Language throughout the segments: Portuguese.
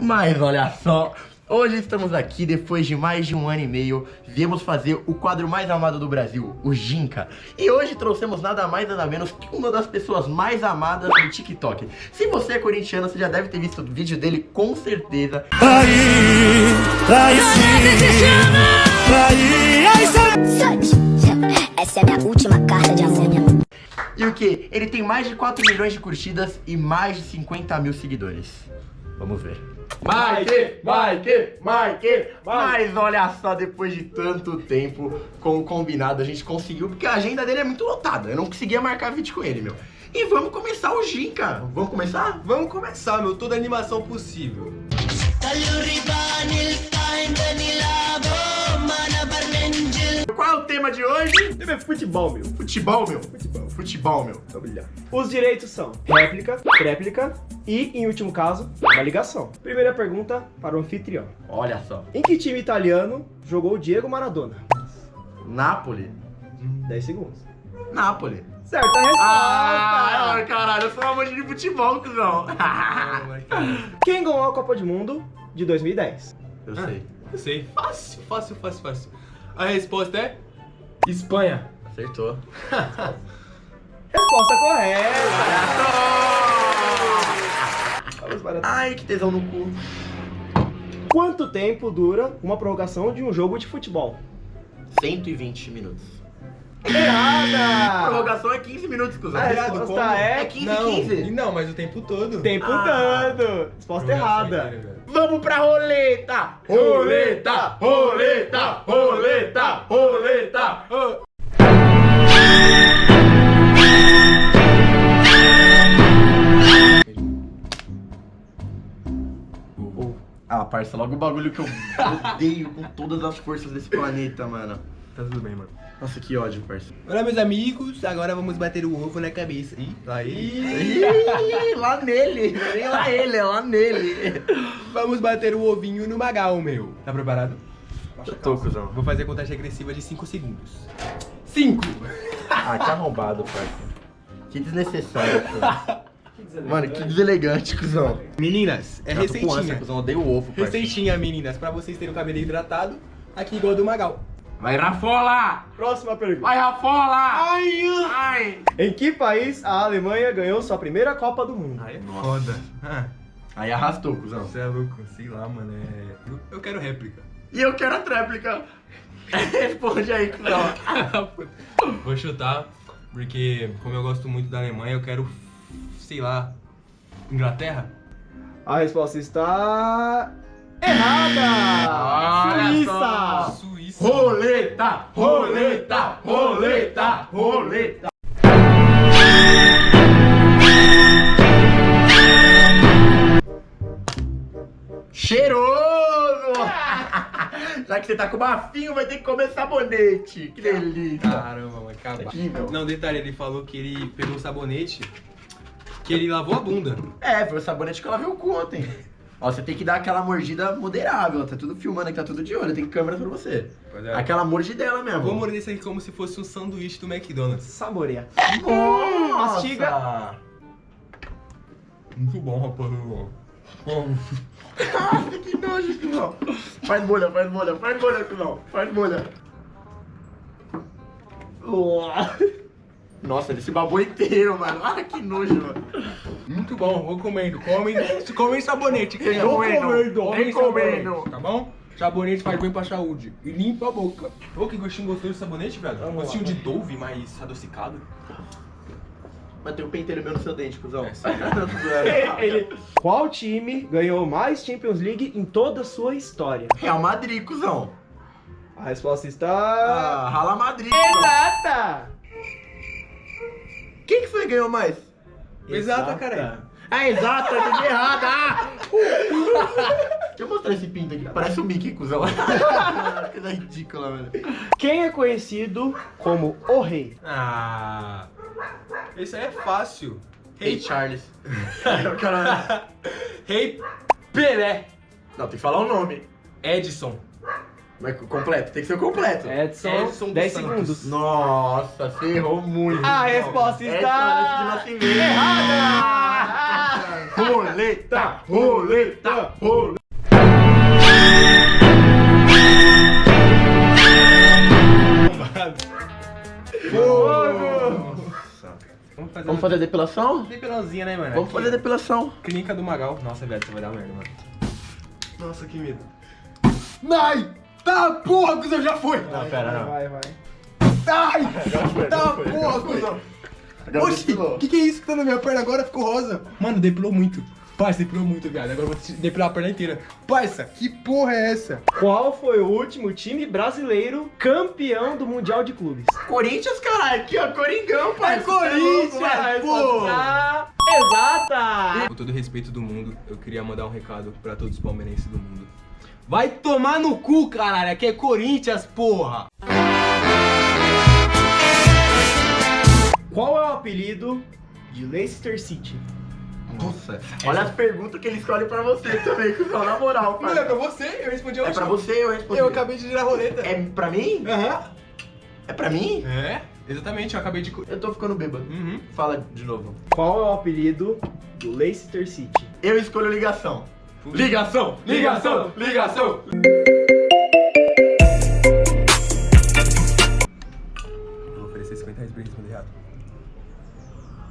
Mas olha só, hoje estamos aqui depois de mais de um ano e meio, viemos fazer o quadro mais amado do Brasil, o Ginca. E hoje trouxemos nada mais nada menos que uma das pessoas mais amadas do TikTok. Se você é corintiano, você já deve ter visto o vídeo dele com certeza. Aí, aí sim, aí, aí sim. Essa é a minha última carta de amor. E o que? Ele tem mais de 4 milhões de curtidas e mais de 50 mil seguidores. Vamos ver. Mike, Mike, Mike, Mas olha só, depois de tanto tempo, como combinado, a gente conseguiu, porque a agenda dele é muito lotada. Eu não conseguia marcar vídeo com ele, meu. E vamos começar o Gin, cara. Vamos começar? Vamos começar, meu. Toda a animação possível. Qual é o tema de hoje? Tema é futebol, meu. Futebol, meu. Futebol, futebol meu. Os direitos são réplica, tréplica e, em último caso, uma ligação. Primeira pergunta para o anfitrião. Olha só. Em que time italiano jogou Diego Maradona? Napoli. 10 segundos. Napoli. Certa resposta! Ah, caralho, eu sou um amante de futebol, cuzão. Quem ganhou a Copa do Mundo de 2010? Eu sei. Eu sei. Fácil, fácil, fácil, fácil. A resposta é... Espanha. Acertou. Resposta correta! Vamos para... Ai, que tesão no cu. Quanto tempo dura uma prorrogação de um jogo de futebol? 120 minutos. Errada! Prorrogação é 15 minutos, cuzão. A resposta como? é É 15, não, 15. não, mas o tempo todo. Tempo Ah. dando! Resposta errada. inteira. Vamos pra roleta! Roleta! Roleta! Roleta! Roleta! Ah, parça, logo o bagulho que eu odeio com todas as forças desse planeta, mano. Tá tudo bem, mano. Nossa, que ódio, parça. Olá, meus amigos. Agora vamos bater o ovo na cabeça. Ih, aí. Ih, lá nele, nem lá ele, é lá nele. Vamos bater o ovinho no magal, meu. Tá preparado? Eu tô, cuzão. Vou fazer a contagem regressiva de 5 segundos. 5! Ah, que arrombado, parça. Que desnecessário, cuzão. Mano, que deselegante, cuzão. Meninas, é tô com ânsia, receitinha. cuzão, odeio o ovo, parça. Receitinha, meninas, pra vocês terem o cabelo hidratado, aqui igual do Magal. Vai, Rafola! Próxima pergunta. Vai, Rafola! Ai, ai. Em que país a Alemanha ganhou sua primeira Copa do Mundo? Aí é foda. Ah, Aí arrastou, cuzão. você é louco, sei lá, mano. É... Eu, eu quero réplica. E eu quero a tréplica. Responde aí, cuzão. Vou chutar, porque como eu gosto muito da Alemanha, eu quero, sei lá, Inglaterra? A resposta está. Errada! Olha Suíça! só. Suíça. Roleta, roleta, roleta, roleta. Cheiroso! Já que você tá com bafinho, vai ter que comer sabonete. Que delícia. Caramba, vai acabar. Aqui, meu. Não, detalhe, ele falou que ele pegou o sabonete, que ele lavou a bunda. É, foi o sabonete que ela viu ontem. Ó, você tem que dar aquela mordida moderável. Tá tudo filmando aqui, tá tudo de olho. Tem câmera pra você. É. Aquela mordidela mesmo. Vou morder isso aqui como se fosse um sanduíche do McDonald's. Saboreia. Nossa! mastiga. Muito bom, rapaz. Nossa, que nojo, cuzão. Faz bolha, faz bolha, faz bolha, cuzão. Faz bolha. Nossa, ele se babou inteiro, mano. Olha que nojo, mano. Muito bom, recomendo. Comem, comem sabonete. quem é Recomendo, comem recomendo. sabonete, Tá bom? Sabonete faz bem pra saúde. E limpa a boca. Ô, que gostinho gostoso de sabonete, velho. Vamos gostinho lá. de Dove, mais adocicado. Mas tem um penteiro meu no seu dente, cuzão. É, sério. Ele- Qual time ganhou mais Champions League em toda a sua história? Real Madrid, cuzão. A resposta está. Ah, Rala Madrid. Exata! Quem que foi que ganhou mais? Exata, cara. Ah, exato, eu entendi errado. Ah! Deixa eu mostrar esse pinto aqui. Parece o Mickey, cuzão. Coisa ridícula, velho. Quem é conhecido como o rei? Ah. Esse aí é fácil. Hey, Rei Charles. Rei Pelé. Não, tem que falar o nome. Edson. Mas completo, tem que ser o completo. Edson, Edson dos 10 Santos. segundos. Nossa, você errou muito. A resposta está de nascimento. errada! Roleta, roleta, roleta. Vamos fazer, Vamos fazer a depilação? Depilãozinha, né, mano? Vamos fazer a depilação. Clínica do Magal. Nossa, velho, você vai dar merda, mano. Nossa, que medo. Ai, tá porra, cuzão, já foi. Não, pera, não. Vai, vai. Ai, tá porra, cuzão. Oxi, o que, que é isso que tá na minha perna agora? Ficou rosa. Mano, depilou muito. Parça, depilou muito, viado. Agora eu vou depilar a perna inteira. Parça, que porra é essa? Qual foi o último time brasileiro campeão do Mundial de Clubes? Corinthians, caralho, aqui ó, Coringão, pai. É Corinthians! pô. Tá Exata! Com todo o respeito do mundo, eu queria mandar um recado pra todos os palmeirenses do mundo. Vai tomar no cu, caralho. Aqui é Corinthians, porra. Qual é o apelido de Leicester City? Nossa, olha as perguntas que ele escolhe pra você também, cuzão, na moral, Não, é pra você, eu respondi a É última. pra você, eu respondi. Eu acabei de girar a roleta. É pra mim? Aham. É pra mim? É, exatamente, eu acabei de. Eu tô ficando bêbado. Uhum. Fala de novo. Qual é o apelido do Leicester City? Eu escolho ligação. Ligação, ligação, ligação. Vou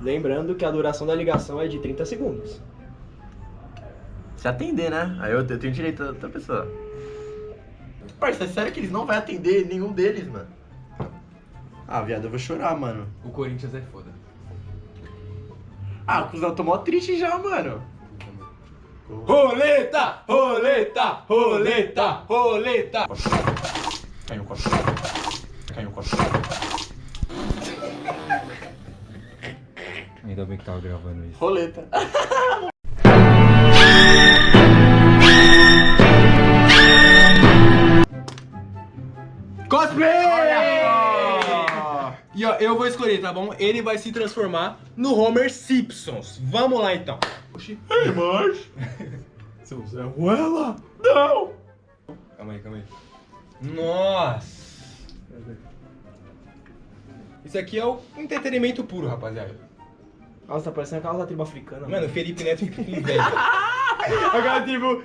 Lembrando que a duração da ligação é de 30 segundos. Se atender, né? Aí eu, eu tenho direito a outra pessoa. Parça, é sério que eles não vão atender nenhum deles, mano? Ah, viado, eu vou chorar, mano. O Corinthians é foda. Ah, o cuzão tomou triste já, mano. Roleta, roleta, roleta, roleta. Caiu o copo. Caiu o copo. Ainda bem que tava gravando isso. Roleta. Cosplay! E ó, eu vou escolher, tá bom? Ele vai se transformar no Homer Simpsons. Vamos lá então. Oxi. Ei, mas... Seu Zé Ruela. Não! Calma aí, calma aí. Nossa. Isso aqui é o entretenimento puro, rapaziada. Nossa, tá parecendo aquela da tribo africana. Mano, o Felipe Neto fica com inveja. aquela tribo.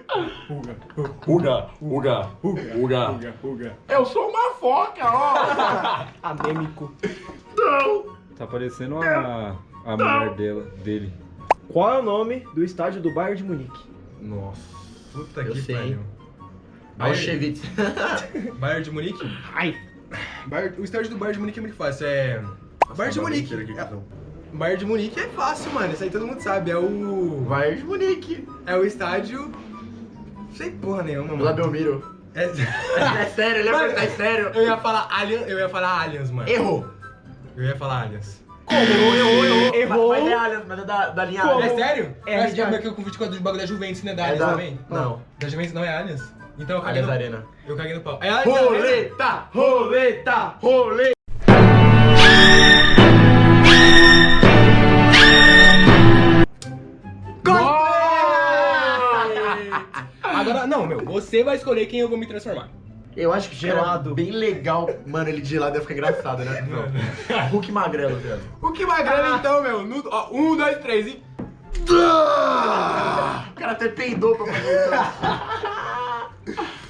Uga, uga, uga. Uga. Eu sou uma foca, ó! Anêmico. Não! Tá parecendo a, a mulher dela, dele. Qual é o nome do estádio do Bayern de Munique? Nossa. Puta Eu que sei, pariu. Auschwitz. Bayern de Munique? Ai! Bayern- o estádio do Bayern de Munique é muito fácil. É. Bayern de Munique. É- Bayern de Munique é fácil, mano. Isso aí todo mundo sabe. É o. Bayern de Munique. É o estádio. Sem porra nenhuma, mano. Lá Belmiro. É... É sério, ele ia Mano, perguntar, é sério. Eu ia falar Allianz, eu ia falar Allianz, mano. Errou. Eu ia falar Allianz. Errou, errou, errou. Errou. Mas é Allianz, mas é da, da linha Como? É sério? É, acho que é porque eu confundi com a do bagulho da Juventus, né? Da É Allianz da- também? não. Da Juventus não é Allianz? Então eu caguei Allianz no... Arena. Eu caguei no pau. É Allianz Arena? Roleta, roleta, roleta. Não, meu. Você vai escolher quem eu vou me transformar. Eu acho que Gelado. bem legal. Mano, ele de gelado ia ficar engraçado, né? Hulk magrelo, velho. Que magrelo então, meu? No- ó, um, dois, três e... O cara até peidou pra fazer isso.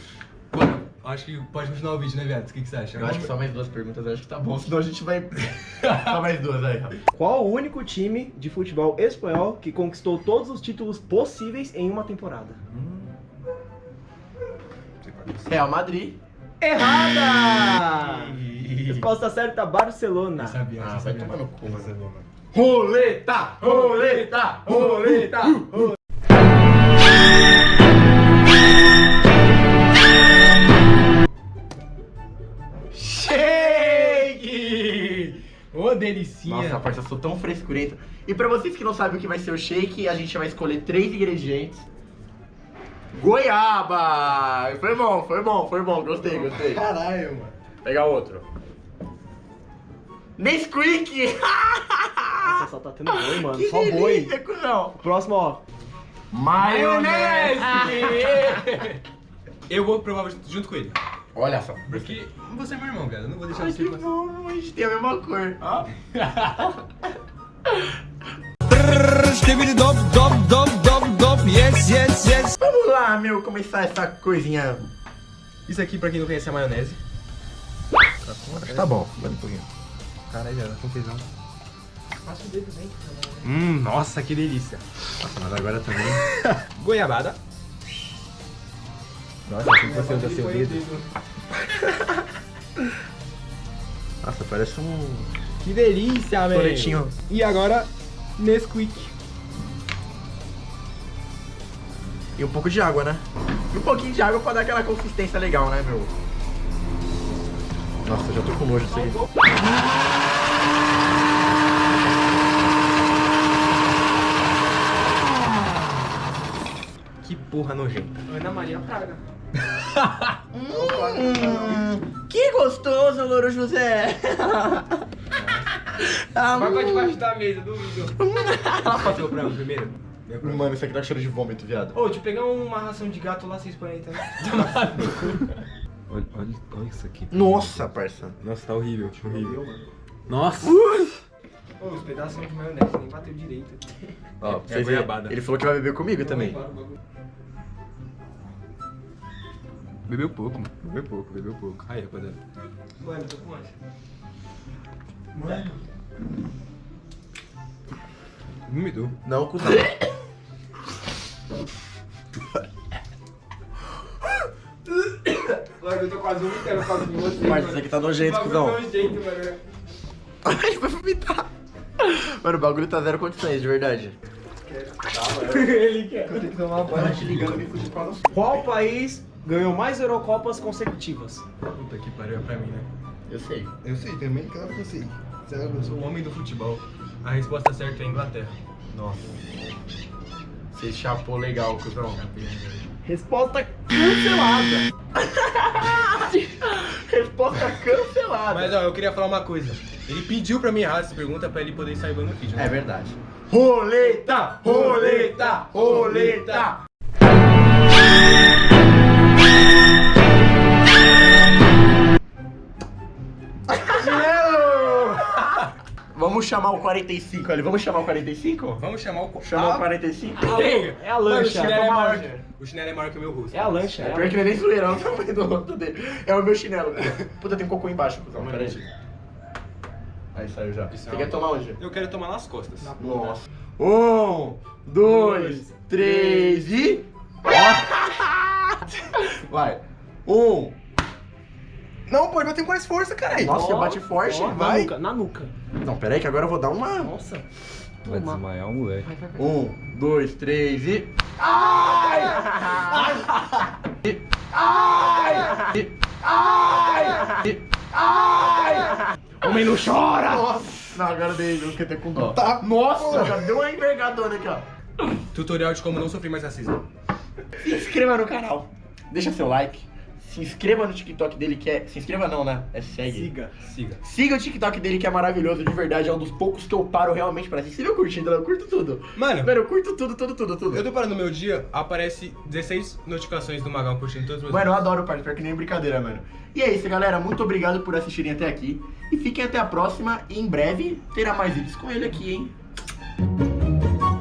Mano, acho que pode continuar o vídeo, né, viado? O que, que você acha? Eu acho que só mais duas perguntas, acho que tá bom. Senão a gente vai. só mais duas aí. Qual o único time de futebol espanhol que conquistou todos os títulos possíveis em uma temporada? Real Madrid. Errada! Resposta certa, Barcelona. Eu sabia, Ah, eu vai sabia. tomar no cu, sabia, mano. Roleta, roleta, roleta. Shake! Ô, delicinha. Nossa, parça, eu sou tão frescurento. E pra vocês que não sabem o que vai ser o shake, a gente vai escolher três ingredientes. Goiaba! Foi bom, foi bom, foi bom. Gostei, gostei. Caralho, mano. Pegar outro. Nesquik! Nossa, só tá tendo boi, mano. que Só boi. cuzão. Próximo, ó. Maionese! Eu vou provar junto com ele. Olha só. Porque você é meu irmão, cara. Eu não vou deixar Ai, você que passar. bom, a gente tem a mesma cor. Ó. Vamos lá, meu, começar essa coisinha. Isso aqui, pra quem não conhece, é a maionese. Acho tá bom. Vai um pouquinho. Caralho, já com tesão. Passa o dedo dentro. Hum, nossa, que delícia. Nossa, mas agora também. Goiabada. Nossa, que você usa seu dedo. Nossa, parece um Que delícia, velho. coletinho. E agora, Nesquik. E um pouco de água, né? E um pouquinho de água pra dar aquela consistência legal, né, meu? Nossa, já tô com nojo disso aí. Que porra nojenta. Ana Maria Praga. Hum, que gostoso, Louro José! Ah, Vai pra debaixo da mesa, duvido. Passou pra mim primeiro? Mano, isso aqui tá cheiro de vômito, viado. Ô, deixa eu pegar uma ração de gato lá, vocês põem aí também. Olha, olha, olha isso aqui. Nossa, parça. Nossa, tá horrível, horrível. Nossa! Ô, os pedacinhos de maionese nem bateu direito. Ó, pra É vocês verem, goiabada. Ele falou que vai beber comigo também. Bebeu pouco, mano. Bebeu pouco, bebeu pouco. Aí, rapaziada. Mano, tô com ânsia. Vomitou. Não, cuzão. Mano, eu tô quase vomitando por causa de você. Mas isso aqui tá nojento, cuzão. nojento, mano. Ele vai vomitar. Mano, o bagulho tá zero condições, de verdade. Ele quer. Eu tenho que tomar banho. te ligando, me fugir pra Qual país ganhou mais Eurocopas consecutivas? Puta que pariu, é pra mim, né? Eu sei. Eu sei também, claro que eu sei. Eu sou o homem do futebol. A resposta certa é Inglaterra. Nossa. Você chapou legal, cuzão. Resposta cancelada. Resposta cancelada. Mas ó, eu queria falar uma coisa. Ele pediu pra mim errar essa pergunta pra ele poder sair no vídeo. né? É verdade. Roleta, roleta, roleta. Vamos chamar o 45 ali. Vamos chamar o 45? Vamos chamar o... Chamar o Ah, 45? É a Mano, o lancha. chinelo é maior lancha. que- O chinelo é maior que o meu rosto. É a lancha. É É a pior que ele nem zoeira, olha o tamanho do rosto dele. É o meu chinelo. Puta, tem um cocô embaixo, cuzão. Pera aí. Aí saiu já. Isso Você é quer uma- tomar onde? Eu quero tomar nas costas. Nossa. Um, dois, três e. Vai. Um. Não, pô, eu tenho mais força, caralho. Nossa, você bate forte. Ó, na vai. nuca, na nuca. Não, pera aí que agora eu vou dar uma. Nossa. Vai Toma. desmaiar o moleque. Vai, vai, vai. Um, dois, três e. Ai! Ai! Ai! Ai! Ai! Homem não chora! Nossa! Não, agora dei, eu fiquei até com dó. Tá. Nossa, cara, deu uma envergadona aqui, ó. Tutorial de como não sofrer mais racismo. Se inscreva no canal. Deixa seu like. Se inscreva no TikTok dele que é. Se inscreva não, né? É segue. Siga. Siga. Siga o TikTok dele que é maravilhoso, de verdade. É um dos poucos que eu paro realmente pra assistir. Você viu curtindo? Eu curto tudo. Mano, Mano, eu curto tudo, tudo, tudo, tudo. eu tô parando meu dia, aparece 16 notificações do Magão curtindo todos os meus Mano, eu adoro o parque, pior que nem brincadeira, mano. E é isso, galera. Muito obrigado por assistirem até aqui. E fiquem até a próxima. E em breve terá mais vídeos com ele aqui, hein?